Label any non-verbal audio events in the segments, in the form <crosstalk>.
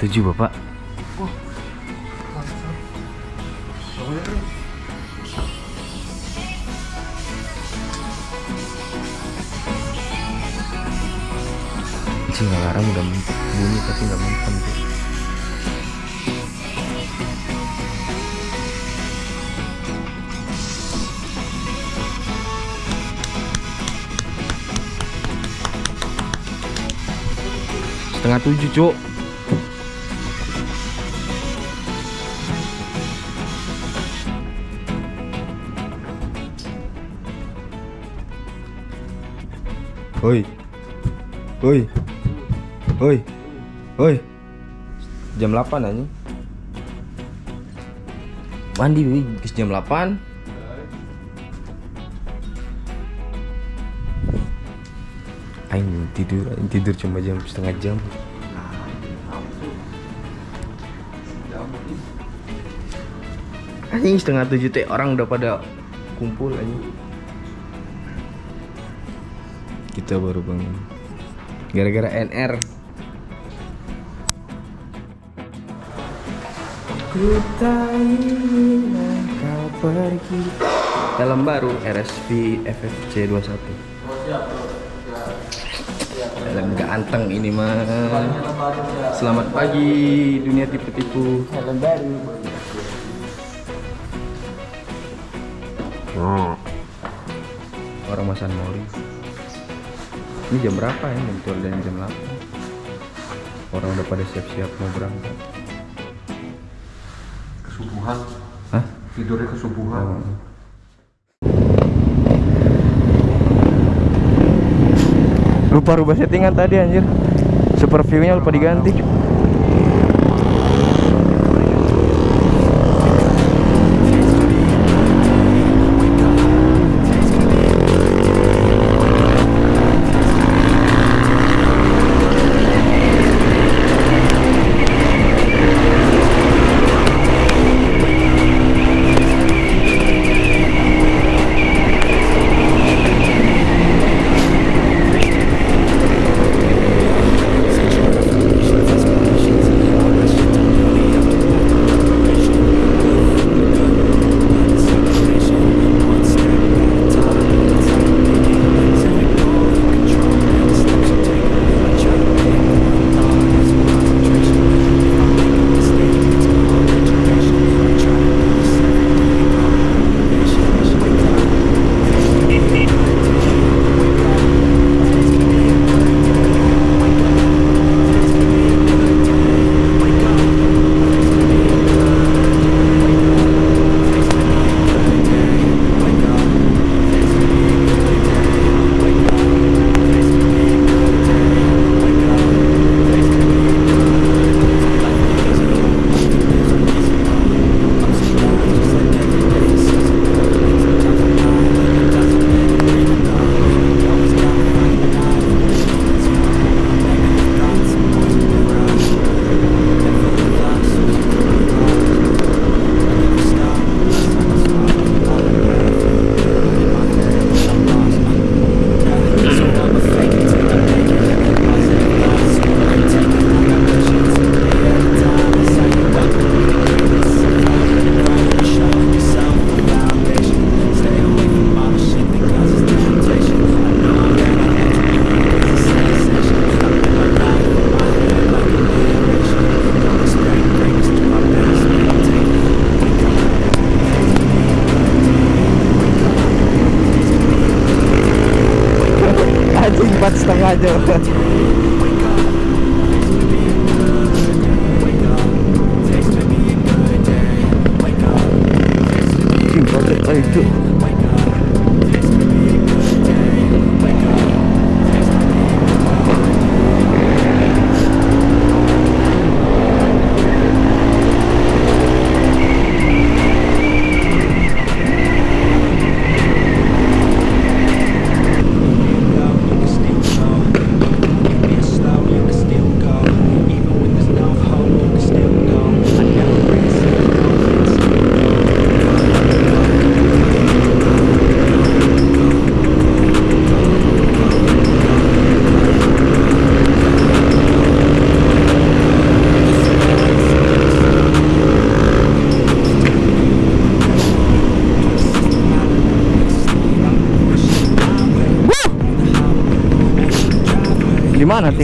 setengah tujuh bapak. Anjing alarm udah bunyi tapi nggak mempan tuh setengah tujuh cuk Oi. Oi. Oi. Oi. Jam 8 aja. Mandi wih, bis jam 8. Aing tidur, aing tidur cuma jam setengah jam. Anjing setengah tujuh teh orang udah pada kumpul anjing. Kita baru bangun. Gara-gara NR. Ku tak ingin kau pergi. Helm baru RSP FFC 21. Helm ganteng ini mah. Selamat pagi dunia tipu-tipu. Helm baru. Orang masan mori. Ini jam berapa ya? Jam dan jam 8 Orang udah pada siap-siap mau berangkat Kesubuhan. Hah? Tidurnya kesubuhan. Oh. Lupa rubah settingan tadi anjir Super view-nya lupa diganti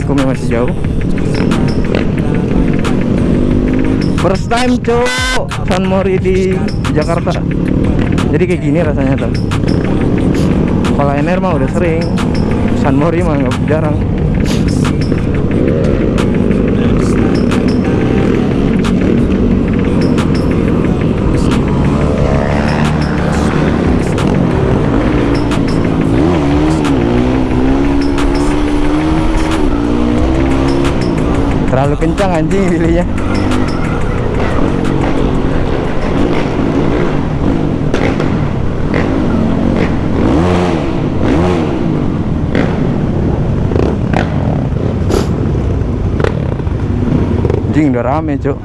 Tikumnya masih jauh? First time cowok San Mori di Jakarta. Jadi kayak gini rasanya tuh. Kalau NR mah udah sering. San Mori mah jarang. Terlalu kencang anjing pilihnya. Anjing udah rame, Cuk.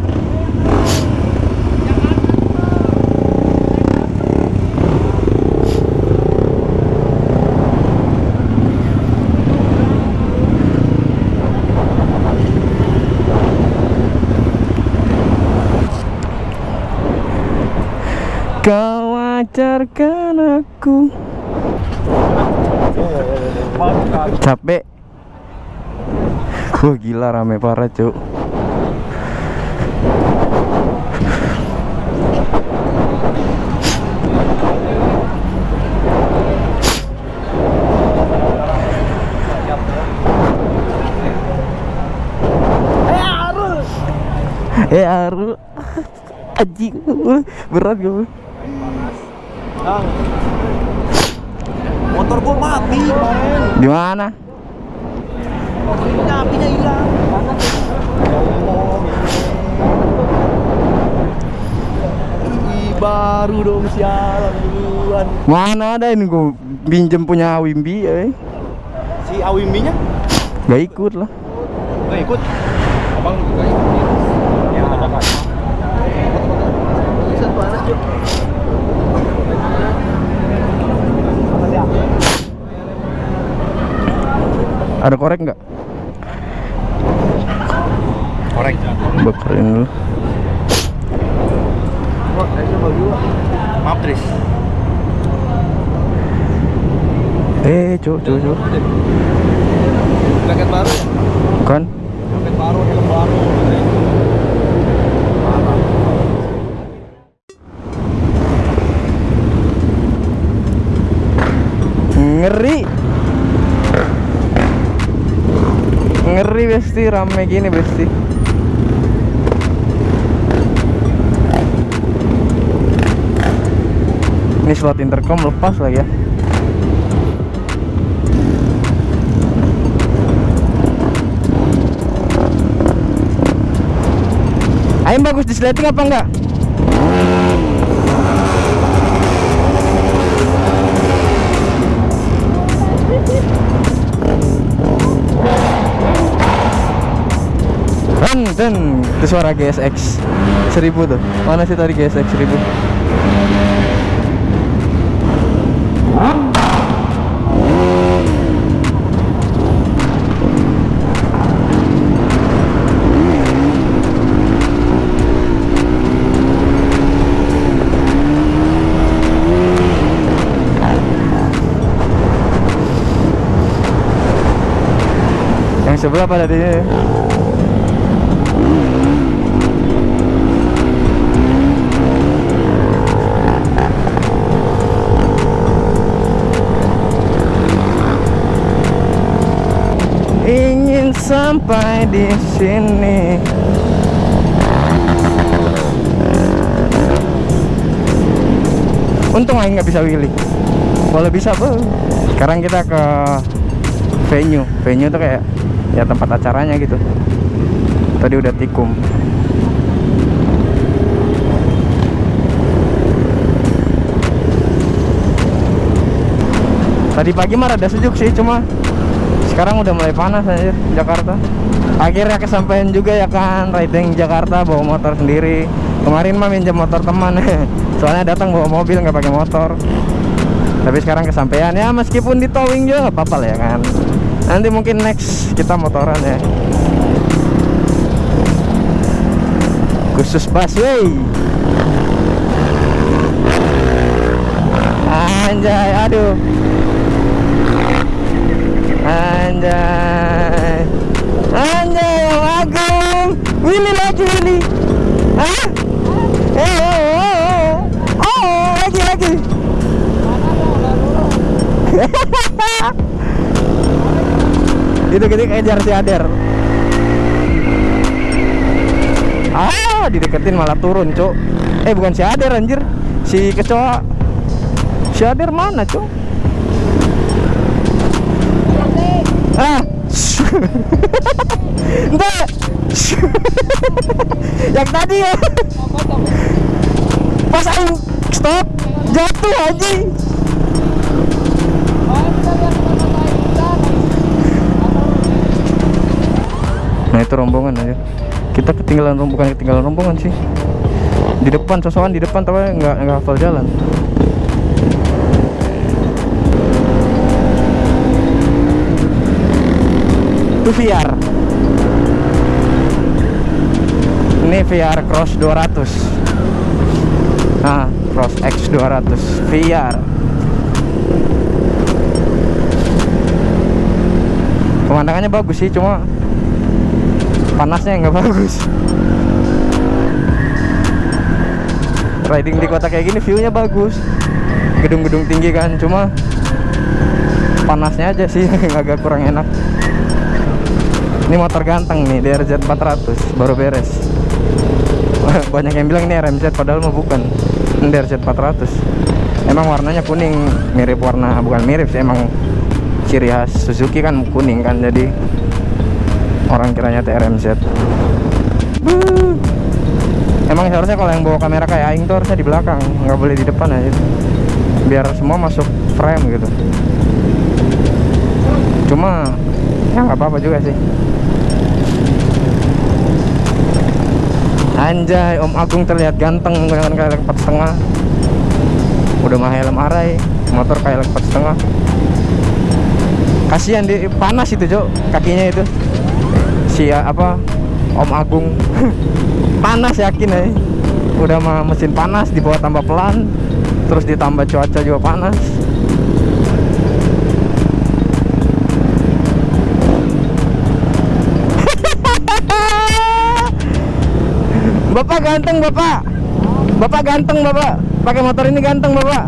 Kau ajarkan aku. Capek. Wah gila rame parah cuk. Eh Aru. <laughs> Anjing. Berat gue motor gua mati men Di mana? apinya apinya hilang baru dong sialan duluan Mana ada ini gue pinjem punya Wimbi eh. si Awimbinya Gak ikut lah. Nggak ikut? Abang juga ikut ya ada kan bisa panas cuk Ada korek nggak? korek. Bekerin dulu. Maaf Tris. Eh cuk cuk cuk jaket baru Bukan jaket baru helm baru. Ngeri Ngeri besti rame gini besti Ini slot intercom lepas lagi ya Ayam bagus di apa enggak? Dan, dan itu suara GSX 1000 tuh. Mana sih tadi GSX 1000? Yang sebelah pada di sampai di sini. Untung aja nggak bisa willy. Kalau bisa bro. Sekarang kita ke venue. Venue tuh kayak ya tempat acaranya gitu. Tadi udah tikum. Tadi pagi mah rada sejuk sih, cuma sekarang udah mulai panas aja Jakarta. Akhirnya kesampaian juga ya kan riding Jakarta bawa motor sendiri. Kemarin mah minjem motor teman, <laughs> soalnya datang bawa mobil nggak pakai motor. Tapi sekarang kesampaian ya meskipun di towing juga nggak apa-apa lah ya kan. Nanti mungkin next kita motoran ya. Khusus busway. Anjay, aduh anjay anjay yang agung. Willy lagi Willy. Eh oh oh oh lagi lagi. Itu gini kejar si Ader ah dideketin malah turun cuk. Eh bukan si Ader anjir. Si kecoa. Si Ader mana cuk? Ah <laughs> yang tadi ya pas aing stop jatuh anjing Nah itu rombongan aja. Kita ketinggalan rombongan, ketinggalan rombongan sih. Di depan, sosokan di depan tapi nggak nggak hafal jalan. Itu VR. Ini VR Cross 200. Nah, Cross X 200 VR. Pemandangannya bagus sih, cuma panasnya nggak <laughs> bagus riding di kota kayak gini viewnya bagus gedung-gedung tinggi kan cuma panasnya aja sih <laughs> agak kurang enak ini motor ganteng nih DRZ 400 baru beres. <laughs> Banyak yang bilang ini RMZ padahal mah bukan. Ini DRZ 400 emang warnanya kuning mirip warna bukan mirip sih emang ciri khas Suzuki kan kuning kan jadi orang kiranya TRMZ emang seharusnya kalau yang bawa kamera kayak Aing tuh harusnya di belakang nggak boleh di depan aja. Biar semua masuk frame gitu. Cuma ya nggak apa-apa juga sih anjay Om Agung terlihat ganteng kayak empat setengah. Udah mah helm arai motor empat setengah. Kasihan di panas itu cok kakinya itu. Si apa Om Agung. <laughs> Panas yakin ya udah mah mesin panas dibawa tambah pelan terus ditambah cuaca juga panas Bapak ganteng bapak. Bapak ganteng bapak. Pakai motor ini ganteng bapak.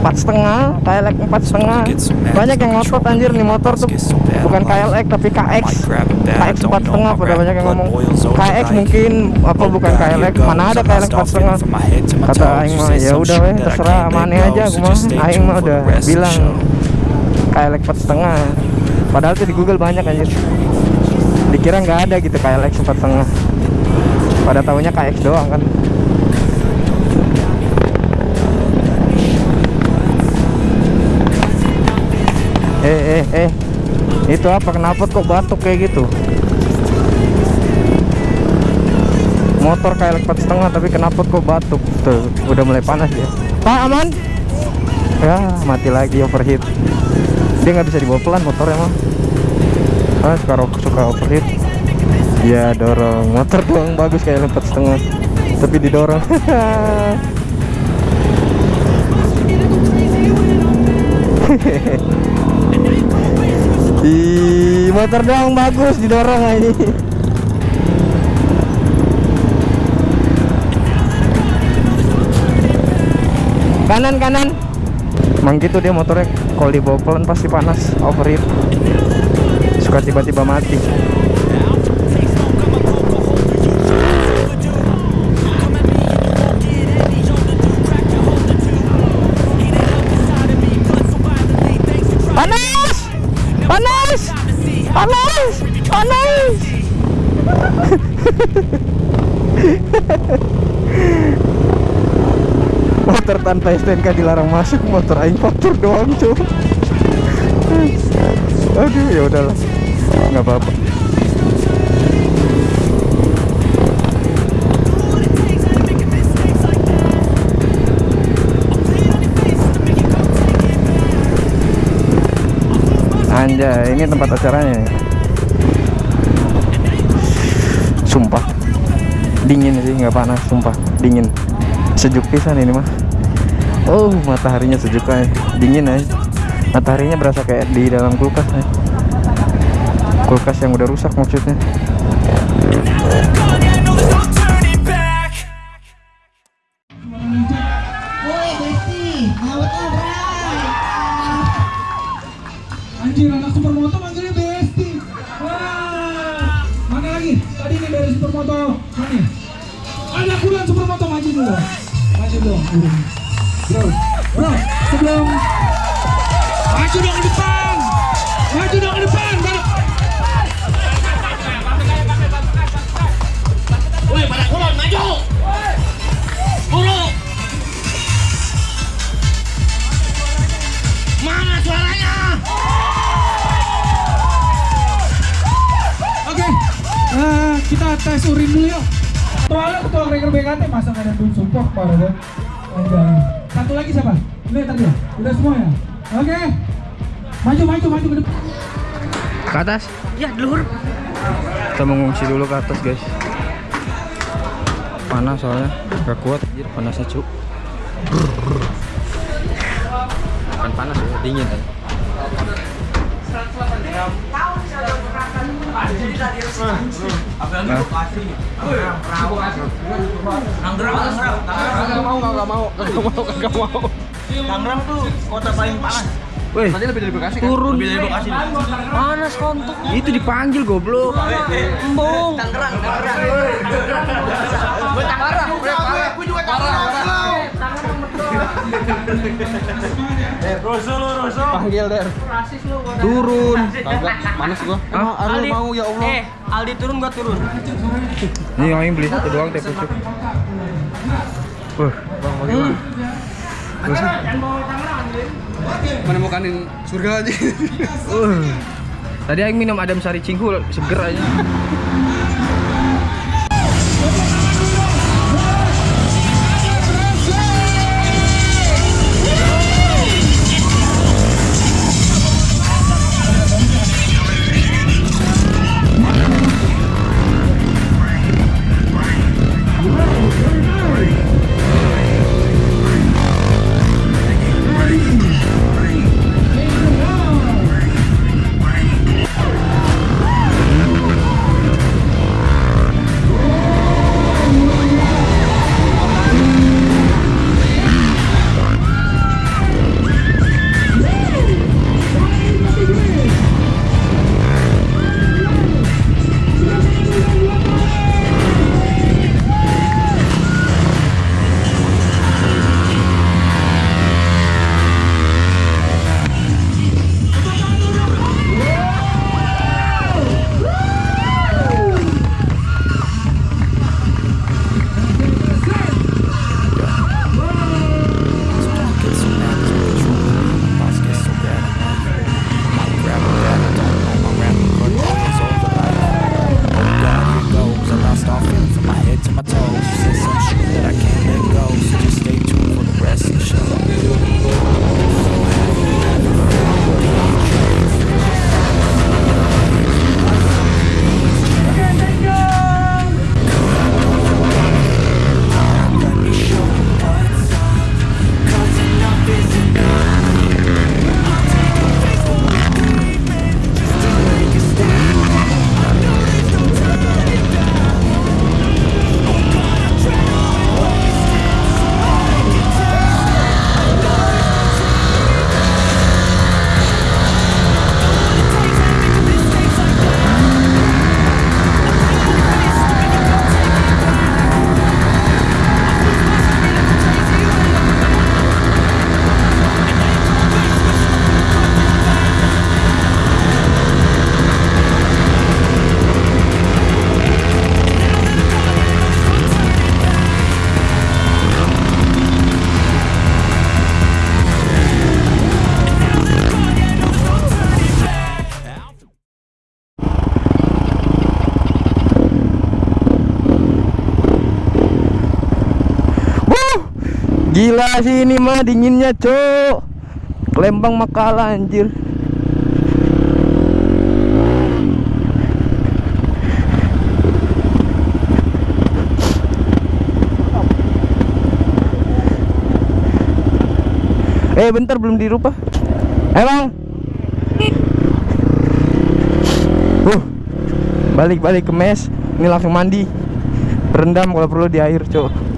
Empat setengah KLX empat setengah. banyak yang ngotot anjir nih motor tuh. bukan KLX tapi KX KX empat setengah pada banyak yang ngomong. KX mungkin apa bukan KLX mana ada KLX empat setengah? kata Aing mah ya udah weh terserah mana aja aku mah Aing mah udah bilang KLX empat setengah. Padahal tuh di Google banyak anjir dikira nggak ada gitu KLX empat setengah. Pada tahunya KX doang kan. Eh eh eh. Itu apa? Kenapa kok batuk kayak gitu? Motor kayak empat setengah tapi kenapa kok batuk? Tuh udah mulai panas ya pak aman? Ya mati lagi overheat. Dia nggak bisa dibawa pelan motornya mah ah sekarang suka overheat ya dorong motor doang bagus kayak empat setengah tapi didorong <laughs> Ih, motor doang bagus didorong ini. Kanan kanan. Emang gitu dia motornya kalau dibawa pelan pasti panas, overheat. Suka tiba-tiba mati. Panas! Panas! Panas! Panas! <laughs> motor tanpa STNK dilarang masuk, motor aing faktur doang, cuy. Aduh, ya udahlah. Nggak apa-apa. Anjay, ini tempat acaranya. ya. Sumpah. Dingin sih, nggak panas, sumpah. Dingin. Sejuk pisan ini mah. Oh, mataharinya sejuk aja. Dingin aja. Mataharinya berasa kayak di dalam kulkas aja kulkas yang udah rusak maksudnya Anjir anak supermoto manggilnya Besti. Wah. Mana lagi? Tadi ini dari supermoto. Mana? Ya? Ada bulan supermoto maju dulu. Maju dong. Tes urin dulu yuk. Soalnya ketua Gregor BKT masa ada tim support kan? Anjay. Satu lagi siapa? Udah tadi ya? Udah semua ya? Oke. Maju, maju, maju ke depan. Ke atas. Ya, dulur. Kita mengungsi dulu ke atas guys. Panas soalnya, gak kuat. Anjir, panasnya cuk. Bukan panas ya, dingin kan. Mau, mau, mau, mau. Tangerang tuh kota paling panas. Weh, Tadi lebih dari Bekasi kan? turun. Lebih dari Bekasi. Panas kontok. Itu dipanggil goblok. Embung. Tangerang, Tangerang. Gue Tangerang, gue Gue juga Tangerang. Panggil der. Turun. Kagak, manas gua. Emang Arul mau ya Allah. Eh, Aldi turun gua turun. Nih yang beli satu doang teh pucuk. Wah, Bang, bagaimana? Menemukanin surga aja. uh. Tadi aing minum adem sari cinggu seger aja. Gila sih ini mah dinginnya, Cok. Lembang makalah anjir. Eh bentar belum dirubah. Emang. Uh, balik balik ke mes. Ini langsung mandi. Berendam kalau perlu di air, cok.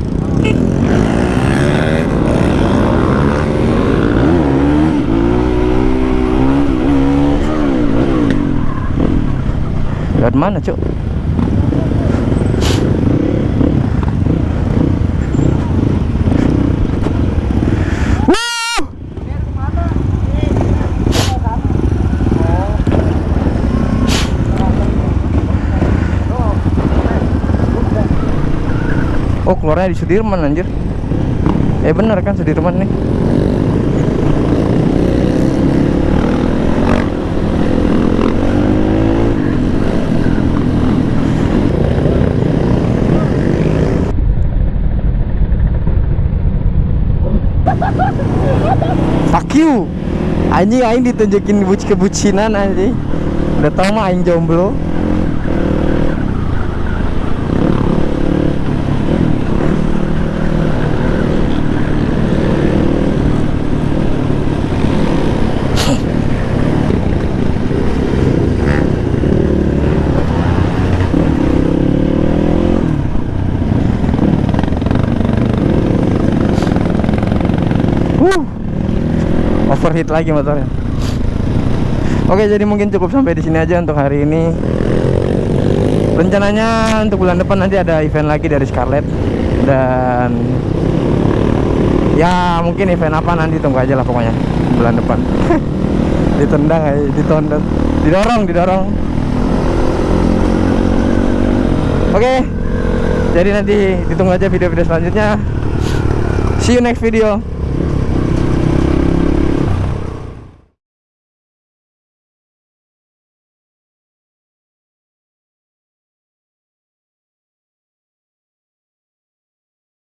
Lewat mana, Cuk? Oh keluarnya di Sudirman anjir Eh bener kan Sudirman nih Fuck you Anjing aing ditunjukin buci kebucinan anjing Udah tau mah aing jomblo Wuh. Overheat lagi motornya. Oke, jadi mungkin cukup sampai di sini aja untuk hari ini. Rencananya untuk bulan depan nanti ada event lagi dari Scarlett dan ya mungkin event apa nanti tunggu aja lah pokoknya bulan depan. <laughs> ditendang aja, ditondong, didorong, didorong. Oke. Jadi nanti ditunggu aja video-video selanjutnya. See you next video.